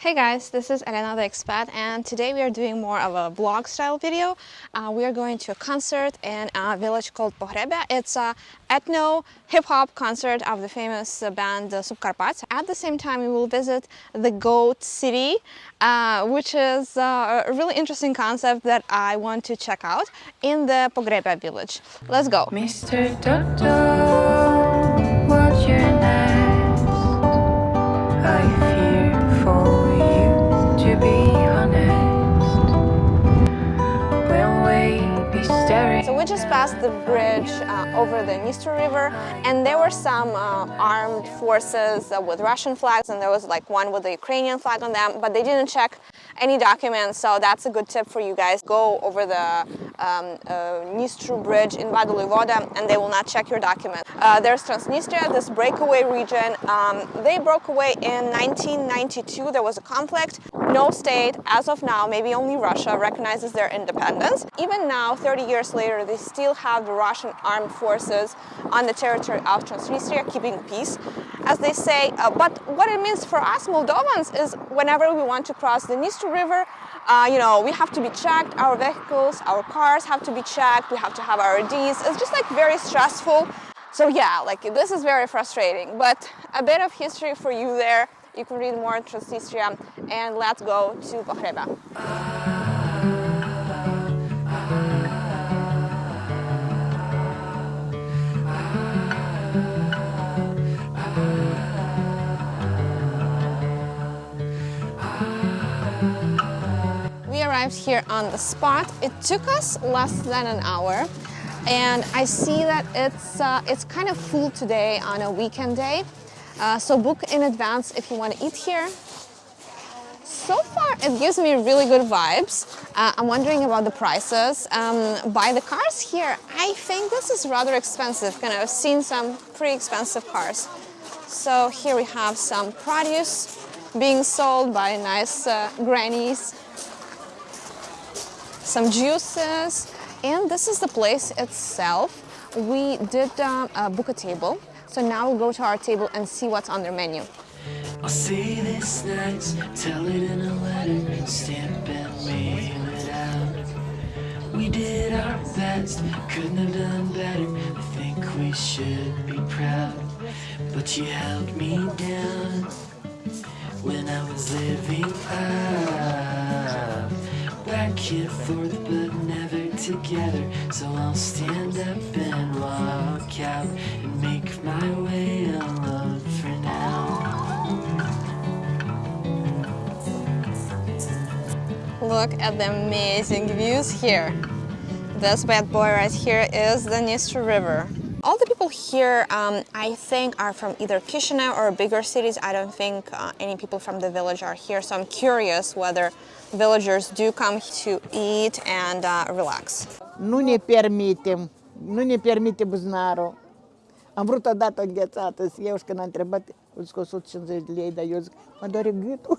Hey guys, this is Elena the Expat and today we are doing more of a vlog style video. Uh, we are going to a concert in a village called Pohrebia. It's a ethno hip-hop concert of the famous band Subcarpați. At the same time we will visit the Goat City, uh, which is uh, a really interesting concept that I want to check out in the Pohrebia village. Let's go! Mr. Toto, bridge uh, over the Dniester River and there were some uh, armed forces uh, with Russian flags and there was like one with the Ukrainian flag on them but they didn't check any documents so that's a good tip for you guys. Go over the um, uh, Dniester bridge in Vadul lui Vodă and they will not check your document. Uh, there's Transnistria, this breakaway region. Um, they broke away in 1992. There was a conflict. No state, as of now, maybe only Russia, recognizes their independence. Even now, 30 years later, they still have the Russian armed forces on the territory of Transnistria keeping peace, as they say. Uh, but what it means for us Moldovans is whenever we want to cross the Dniester River, uh, you know, we have to be checked, our vehicles, our cars have to be checked, we have to have our IDs. It's just like very stressful. So yeah, like this is very frustrating, but a bit of history for you there. You can read more on Transnistria and let's go to Pohrebia. Arrived here on the spot. It took us less than an hour and I see that it's, uh, it's kind of full today on a weekend day. Uh, so book in advance if you want to eat here. So far, it gives me really good vibes. Uh, I'm wondering about the prices. Um, by the cars here, I think this is rather expensive. Kind of seen some pretty expensive cars. So here we have some produce being sold by nice uh, grannies. Some juices, and this is the place itself. We did uh, uh, book a table, so now we'll go to our table and see what's on their menu. I'll say this nice, tell it in a letter, stamp and mail it out. We did our best, couldn't have done better. I think we should be proud. But you held me down when I was living up. Back and forth, but never together. So I'll stand up and walk out and make my way alone for now. Look at the amazing views here. This bad boy right here is the Dniester River. All the people here, um, I think, are from either Chisinau or bigger cities. I don't think uh, any people from the village are here, so I'm curious whether villagers do come to eat and uh, relax. Nu ne permitem, nu ne permite buzunarul. Am vrut odată înghețată să iau și când a întrebat, eu zic 150 de lei, dar eu zic, mă doare gâtul.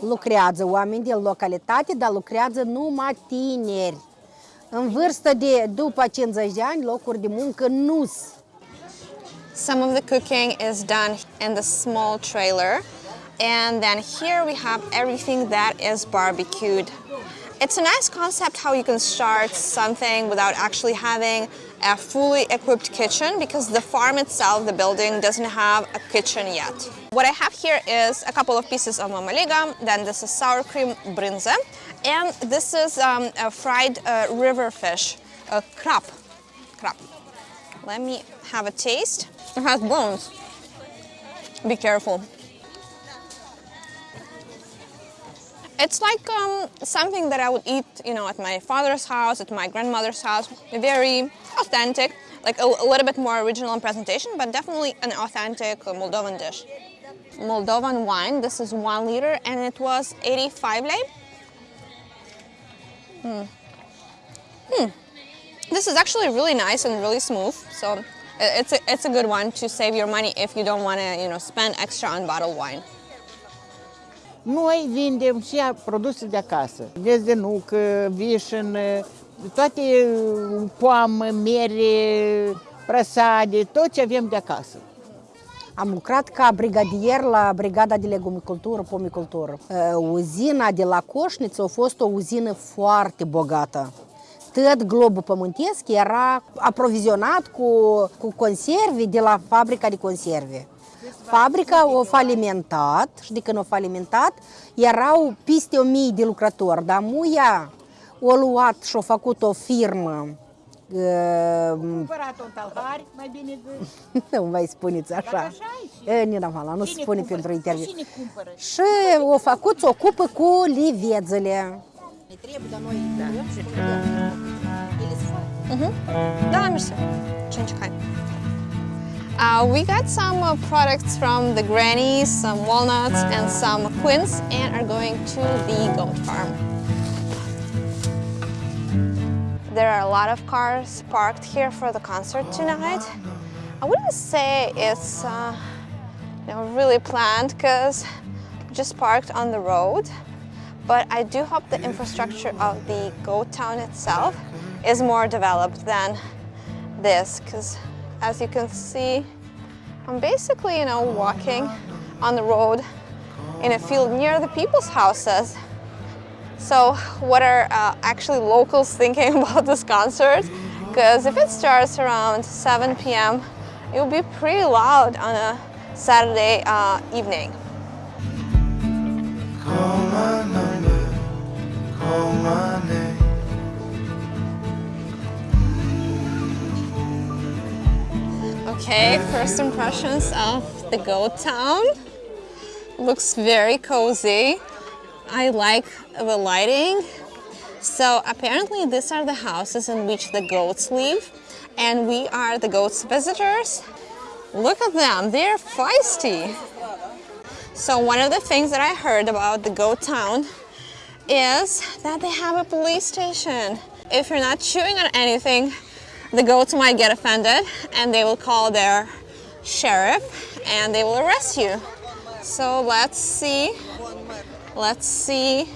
lucrează oameni din localitate, dar lucrează numai tineri. În vârstă de după 50 de ani, locuri de muncă nu. Some of the cooking is done in the small trailer. And then here we have everything that is barbecued. It's a nice concept how you can start something without actually having a fully equipped kitchen because the farm itself, the building, doesn't have a kitchen yet. What I have here is a couple of pieces of mamaliga, then this is sour cream brinza, and this is um, a fried uh, river fish, a crab. crab. Let me have a taste. It has bones. Be careful. It's like um, something that I would eat, you know, at my father's house, at my grandmother's house. Very authentic, like a, a little bit more original in presentation, but definitely an authentic uh, Moldovan dish. Moldovan wine, this is one liter, and it was 85 lei. Hmm. Hmm. This is actually really nice and really smooth, so it's a, it's a good one to save your money if you don't want to, you know, spend extra on bottled wine. Noi vindem și produse de acasă. Dezdenucă, vișin, toate poamă, mere, prăsade, tot ce avem de acasă. Am lucrat ca brigadier la brigada de legumicultură, pomicultură. Uh, Uzina de la Coșniță a fost o uzină foarte bogată. Tot globul pământesc era aprovizionat cu, cu conserve de la fabrica de conserve. Fabrica o falimentat și de când o falimentat erau peste o mii de lucrători, dar muia o luat și a făcut o firmă uh, Cumpărat un talhar, mai bine de... nu mai spuneți așa. așa e E, Nina Hala, nu se Cine spune cumpără? pentru interviu. Cine cumpără? Și o făcut, se ocupă cu livețele. Ne trebuie, dar noi Da, mersi. Ce încercai? Uh, we got some uh, products from the grannies, some walnuts, and some quince, and are going to the goat farm. There are a lot of cars parked here for the concert tonight. I wouldn't say it's uh, you know, really planned because just parked on the road. But I do hope the infrastructure of the goat town itself is more developed than this because as you can see, I'm basically, you know, walking on the road in a field near the people's houses. So, what are uh, actually locals thinking about this concert? Because if it starts around 7 p.m., it will be pretty loud on a Saturday uh, evening. Call my number, call my name. Okay, first impressions of the goat town. Looks very cozy. I like the lighting. So apparently these are the houses in which the goats live and we are the goats visitors. Look at them, they're feisty. So one of the things that I heard about the goat town is that they have a police station. If you're not chewing on anything, the goats might get offended and they will call their sheriff and they will arrest you. So let's see. Let's see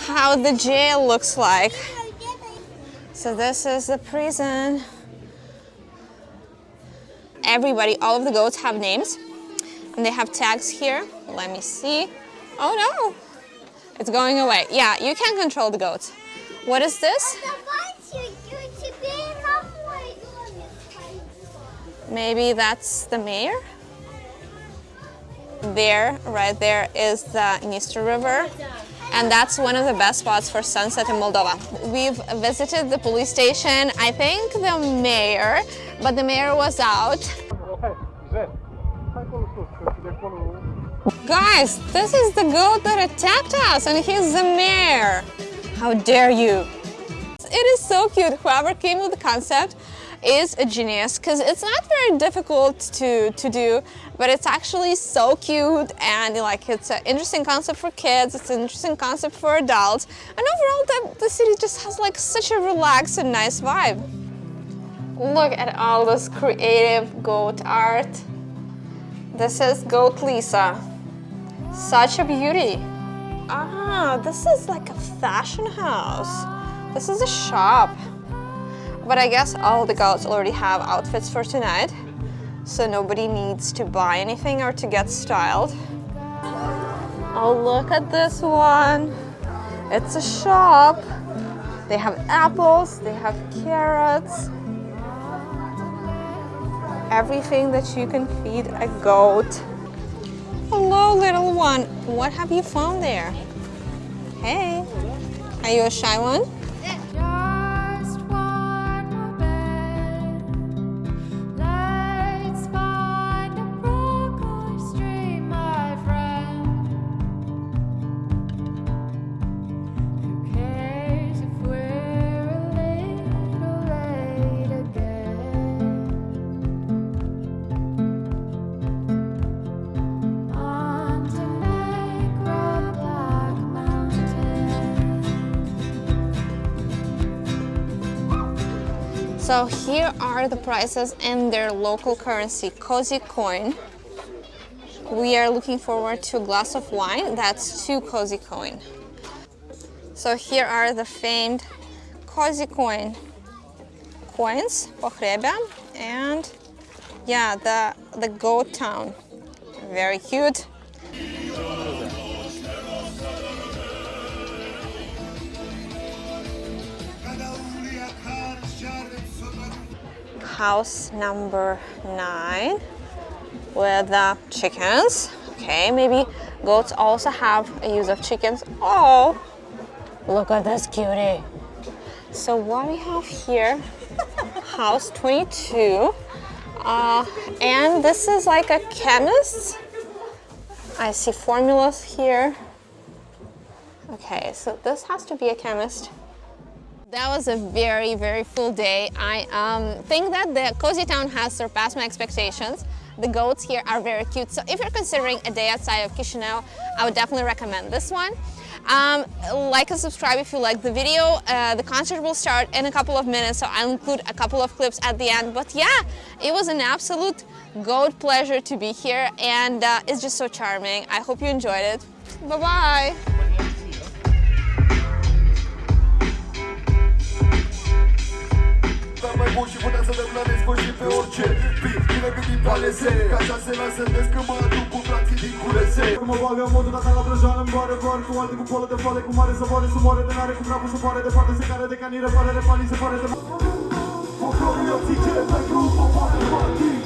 how the jail looks like. So this is the prison. Everybody, all of the goats have names and they have tags here. Let me see. Oh no, it's going away. Yeah, you can control the goats. What is this? Maybe that's the mayor? There, right there, is the Dniester River. And that's one of the best spots for sunset in Moldova. We've visited the police station, I think the mayor, but the mayor was out. Guys, this is the goat that attacked us and he's the mayor. How dare you? It is so cute. Whoever came with the concept is a genius because it's not very difficult to, to do, but it's actually so cute and like it's an interesting concept for kids, it's an interesting concept for adults, and overall the, the city just has like such a relaxed and nice vibe. Look at all this creative goat art. This is Goat Lisa. Such a beauty. Ah, this is like a fashion house. This is a shop. But I guess all the goats already have outfits for tonight, so nobody needs to buy anything or to get styled. Oh, look at this one. It's a shop. They have apples, they have carrots, everything that you can feed a goat. Hello, little one. What have you found there? Hey, are you a shy one? So here are the prices in their local currency, Cozy Coin. We are looking forward to a glass of wine, that's two Cozy Coin. So here are the famed Cozy Coin coins, pohrebia, and yeah, the the goat town. Very cute. House number nine with the chickens. Okay, maybe goats also have a use of chickens. Oh, look at this cutie. So what we have here, house 22. Uh, and this is like a chemist. I see formulas here. Okay, so this has to be a chemist. That was a very, very full day. I um, think that the Cozy Town has surpassed my expectations. The goats here are very cute. So if you're considering a day outside of Chisinau, I would definitely recommend this one. Um, like and subscribe if you like the video. Uh, the concert will start in a couple of minutes, so I'll include a couple of clips at the end. But yeah, it was an absolute goat pleasure to be here, and uh, it's just so charming. I hope you enjoyed it. Bye-bye. Se lasă des că mă aduc cu frații din culese Mă bagă modul data la vrăjoană Îmi boare boare cu alte cu polă de foale Cu mare savoare, sumoare de nare Cu grabul se pare de parte Se care de canire, pare de pani Se pare de Focorul eu ții cele pe grup